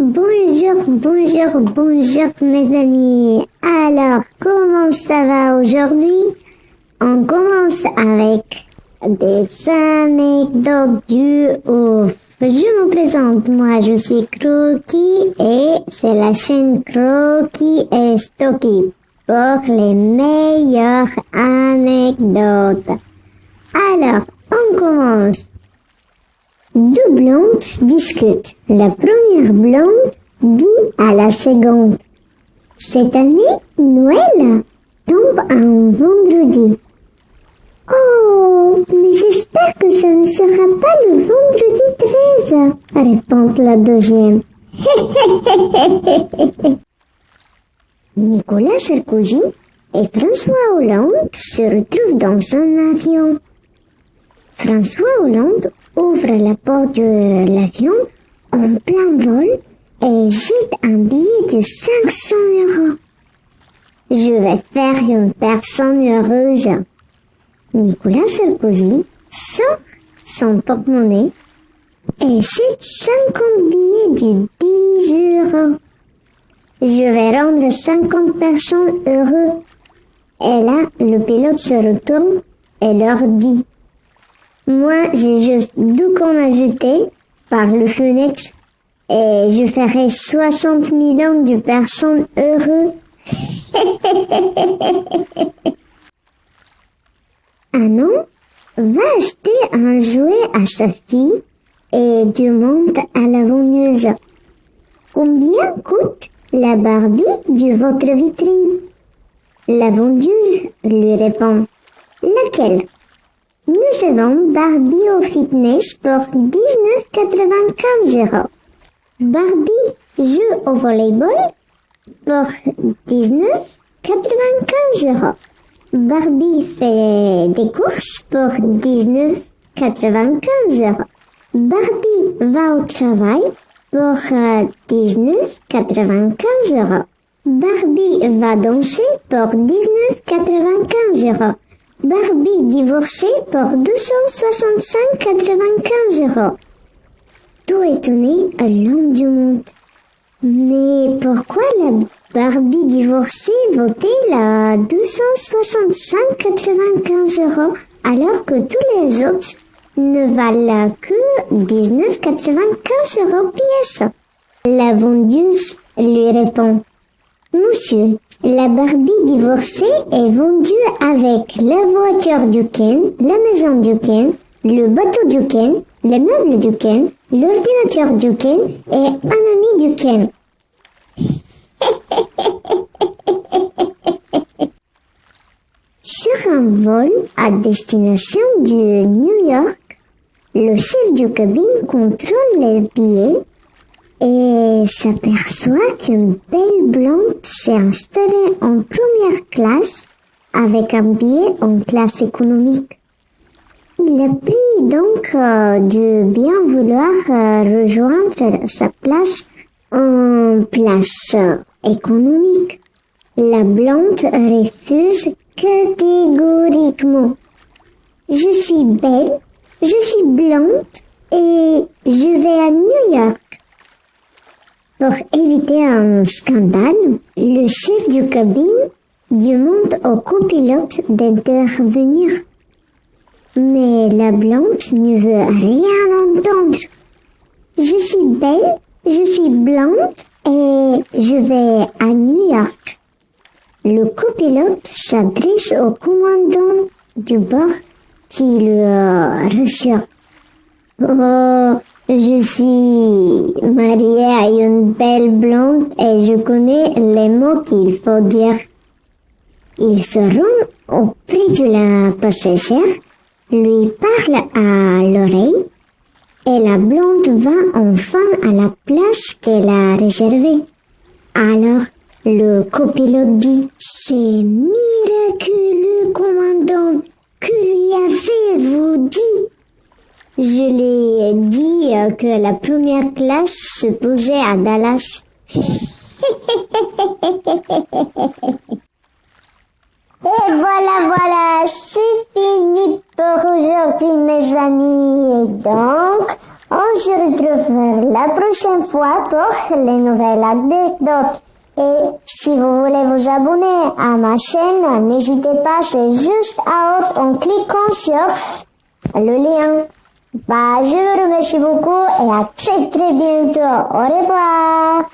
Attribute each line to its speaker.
Speaker 1: Bonjour, bonjour, bonjour mes amis. Alors, comment ça va aujourd'hui? On commence avec des anecdotes du ouf. Je me présente, moi je suis Croquis et c'est la chaîne Croquis et Stocky pour les meilleures anecdotes. Alors, on commence. Deux blondes discutent. La première blonde dit à la seconde Cette année, Noël tombe un vendredi. Oh, mais j'espère que ça ne sera pas le vendredi 13, répond la deuxième. Nicolas Sarkozy et François Hollande se retrouvent dans un avion. François Hollande ouvre la porte de l'avion en plein vol et jette un billet de 500 euros. Je vais faire une personne heureuse. Nicolas Sarkozy sort son porte-monnaie et jette 50 billets de 10 euros. Je vais rendre 50 personnes heureux. Et là, le pilote se retourne et leur dit moi, j'ai juste deux cons ajoutés par le fenêtre et je ferai 60 millions de personnes heureux. un homme va acheter un jouet à sa fille et demande à la vendeuse. Combien coûte la Barbie de votre vitrine? La vendeuse lui répond. Laquelle? Nous avons Barbie au fitness pour 19,95 euros. Barbie joue au volleyball pour 19,95 euros. Barbie fait des courses pour 19,95 euros. Barbie va au travail pour 19,95 euros. Barbie va danser pour 19,95 euros. Barbie divorcée pour 265,95 euros. Tout étonné, l'homme du monde. Mais pourquoi la Barbie divorcée vaut-elle à 265,95 euros alors que tous les autres ne valent que 19,95 euros pièce? La vendeuse lui répond Monsieur, la Barbie divorcée est vendue avec la voiture du Ken, la maison du Ken, le bateau du Ken, les meubles du Ken, l'ordinateur du Ken et un ami du Ken. Sur un vol à destination du New York, le chef du cabine contrôle les billets et s'aperçoit qu'une belle blonde s'est installée en première classe avec un billet en classe économique. Il a donc euh, du bien vouloir euh, rejoindre sa place en place économique. La blonde refuse catégoriquement. Je suis belle, je suis blonde et je vais à New York. Pour éviter un scandale, le chef du cabine demande au copilote d'intervenir. Mais la blonde ne veut rien entendre. Je suis belle, je suis blonde et je vais à New York. Le copilote s'adresse au commandant du bord qui le reçoit. Oh, je suis mariée à une belle blonde et je connais les mots qu'il faut dire. Il se rend auprès de la passagère, lui parle à l'oreille et la blonde va enfin à la place qu'elle a réservée. Alors, le copilote dit, c'est miraculeux, commandant, que lui avez-vous dit? Je l'ai dit euh, que la première classe se posait à Dallas. Et voilà, voilà, c'est fini pour aujourd'hui mes amis. Et donc, on se retrouve la prochaine fois pour les nouvelles anecdotes. Et si vous voulez vous abonner à ma chaîne, n'hésitez pas, c'est juste à haute en cliquant sur le lien. Bah, je vous remercie beaucoup et à très très bientôt. Au revoir.